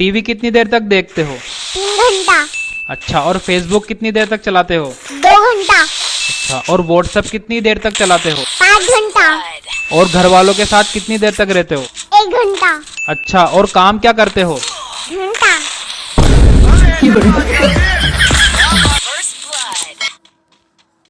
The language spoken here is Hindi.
टीवी कितनी देर तक देखते हो? तीन घंटा। अच्छा और फेसबुक कितनी देर तक चलाते हो? दो घंटा। अच्छा और व्हाट्सएप कितनी देर तक चलाते हो? पाँच घंटा। और घर वालों के साथ कितनी देर तक रहते हो? एक घंटा। अच्छा और काम क्या करते हो? घंटा।